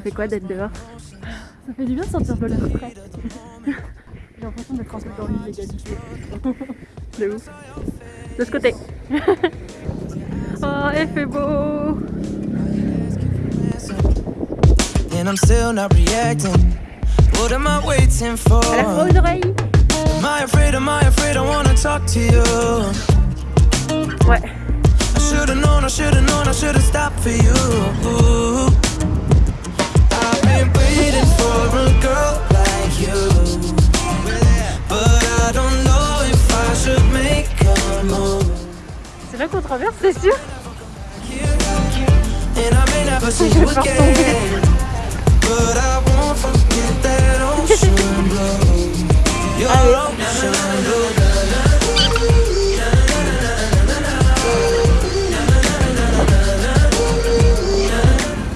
Ça fait quoi d'être dehors Ça fait du bien de sortir de l'air frais. J'ai l'impression d'être un peu dans l'illégalité. De ouf. De ce côté. oh, il fait beau. And I'm still not reacting. What am I waiting for? Elle a froid aux oreilles. Am I afraid? Am I afraid? I wanna talk to you. Ouais. I should've known, I should've known, I should've stopped for you. I've C'est là qu'on traverse, c'est sûr blue. Your ocean blue.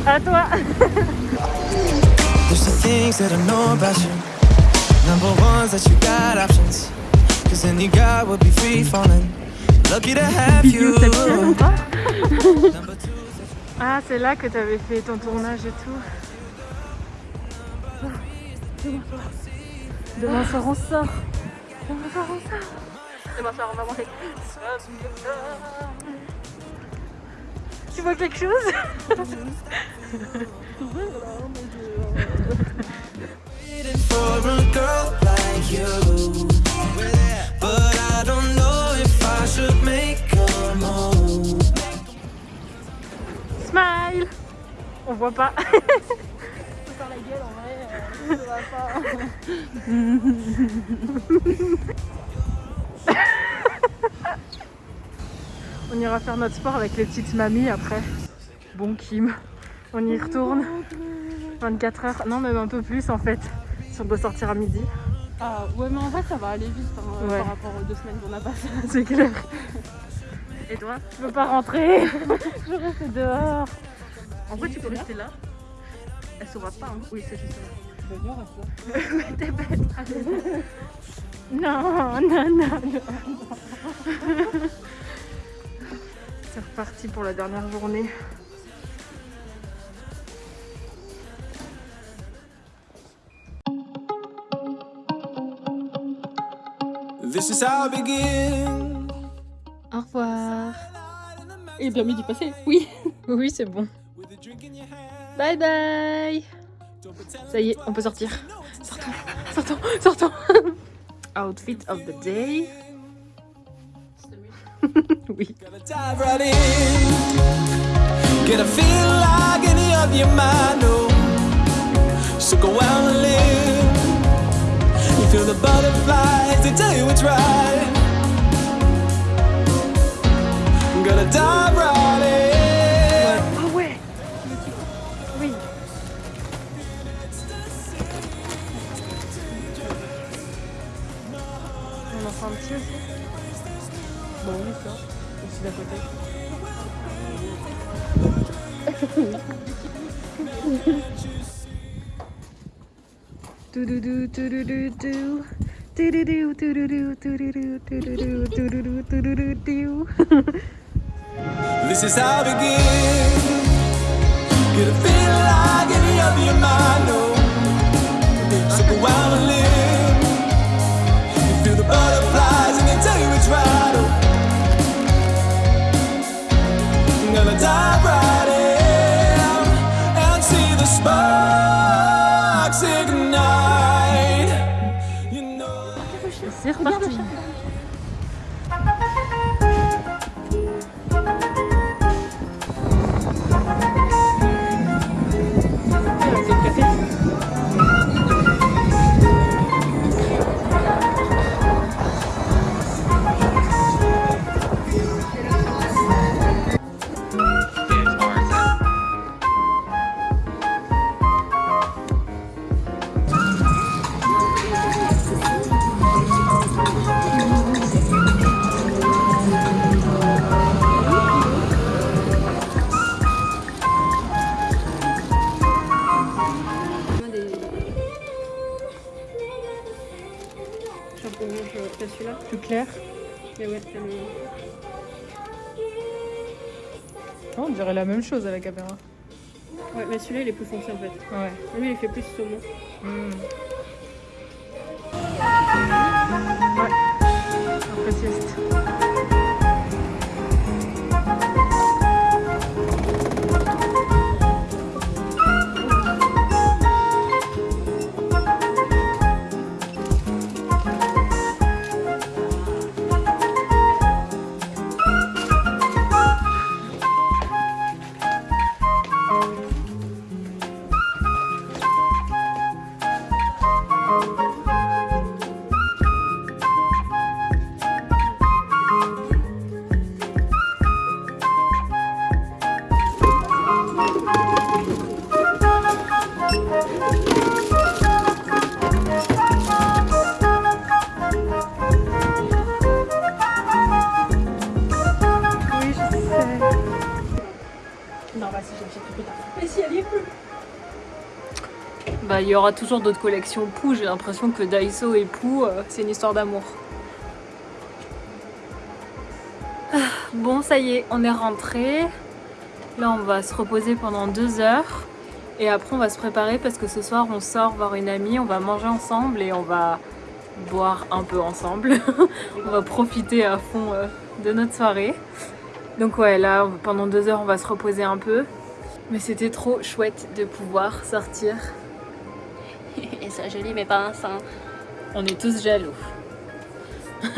À toi. There's the things that I know about you. Number one's that you got options. Cause any guy would be free falling. Lucky to have you. Inception ou pas Number two, Ah, c'est là que t'avais fait ton tournage et tout. Demain soir on sort. Demain soir on sort. Demain soir on va manger. Tu vois quelque chose? Smile On voit pas. Faire la gueule en vrai, ça va pas. On ira faire notre sport avec les petites mamies après. Bon Kim, on y retourne. 24 heures, non même un peu plus en fait. Si on doit sortir à midi, Ah ouais mais en vrai ça va aller vite hein, Ouais. par rapport aux deux semaines qu'on a passées. c'est clair. Et toi Je veux pas rentrer. Je veux rester dehors. En vrai tu peux rester là. Elle saura pas. hein. Oui c'est juste là. Reste. Mais t'es bête. Non, non, non, non. C'est reparti pour la dernière journée. This is how I begin. Au revoir. Et bien midi passé, oui. Oui, c'est bon. With a drink in your hand. Bye bye. Ça y est, on peut sortir. Sortons, sortons, sortons. Outfit of the day. oui. Gotta dive right in. Get a feel like any of your mind. So go out and live. Feel the butterflies, they tell you it's right. Gotta dive right in. Ah ouais. Oui. On en fait un petit aussi. Bon oui ça. Aussi d'à côté. Toudoudou, toudoudou, dou. Toudoudou, toudoudou, toudoudou, toudoudou, toudoudou, toudoudou, dou. This is how I begin. Get a feel like any of your mind, oh. So go out and live. C'est reparti. Chapeau clair. Et ouais, t'as le... Oh, on dirait la même chose à la caméra. Ouais, mais celui-là il est plus foncé en fait. Ouais. Lui il fait plus saumon. Après sieste. Bah, il y aura toujours d'autres collections Pou. J'ai l'impression que Daiso et Pou, euh, c'est une histoire d'amour. Ah, Bon, ça y est, on est rentré. Là, on va se reposer pendant deux heures. Et après, on va se préparer parce que ce soir, on sort voir une amie. On va manger ensemble et on va boire un peu ensemble. on va profiter à fond euh, de notre soirée. Donc ouais, là, pendant deux heures, on va se reposer un peu. Mais c'était trop chouette de pouvoir sortir ça, je lis, mais pas un sein. On est tous jaloux.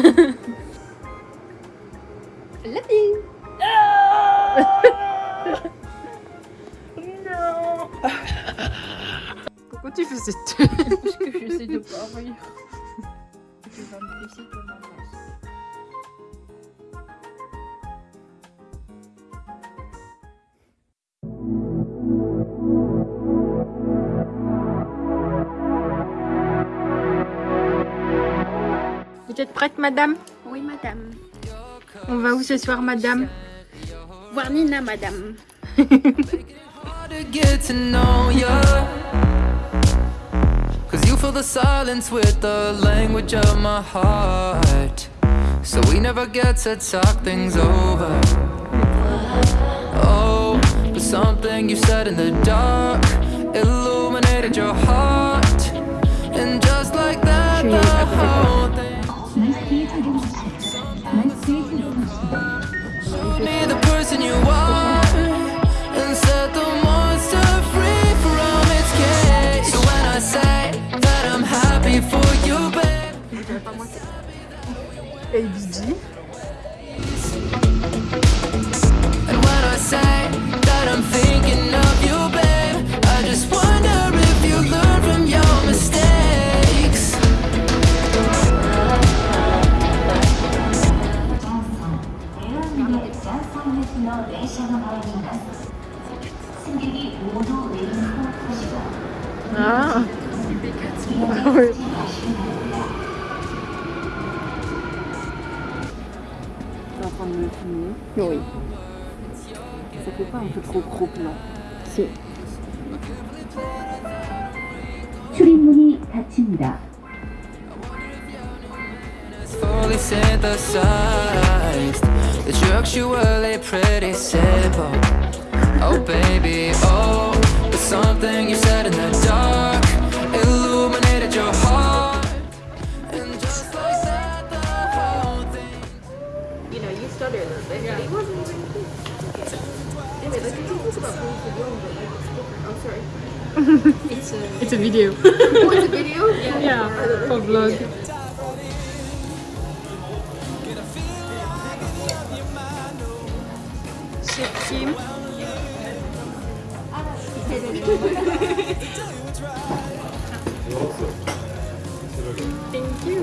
non Pourquoi tu fais cette tête Parce que j'essaie de pas rire. Tu vas me Vous êtes prête, madame Oui, madame. On va où ce soir, madame Voir Nina, madame. Cause you fill the silence with the language of my heart. So we never get to talk things over. Oh, but something you said in the dark ABG. And when I say that I'm thinking of you, babe, I just wonder if you learn from your mistakes. Ah Oui. T'es en train de me filmer Oui. Ça fait pas un peu trop gros plan Si. 출입문이 닫힙니다. It's fully synthesized. It's actually pretty simple. Oh, baby, oh, but something you said in the dark You know, you started a little bit. Yeah. It wasn't even good. Anyway, let's continue about food for young, but like it's different. I'm sorry. it's a, It's a video. oh, it's a video? Yeah. yeah, for vlog. Kim. Thank you.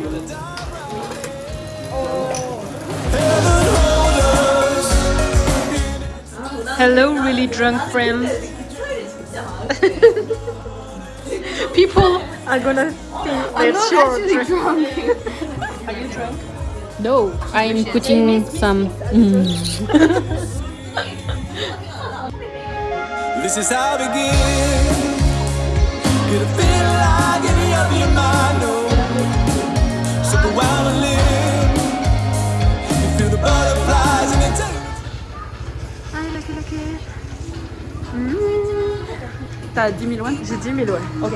Oh. Hello, really drunk friends. People are gonna think i'm so they're sure drunk. No, I'm putting some. Mm. This is how I begin. Get a feel like any of your mind, c'est laquelle. T'as 10 000 ouais J'ai 10 000 ouais. Ok.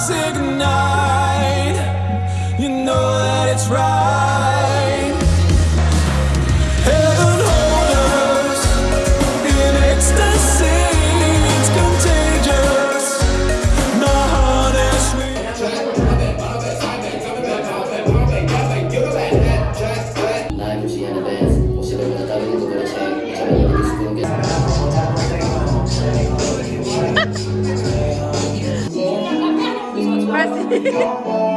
Boxing no more.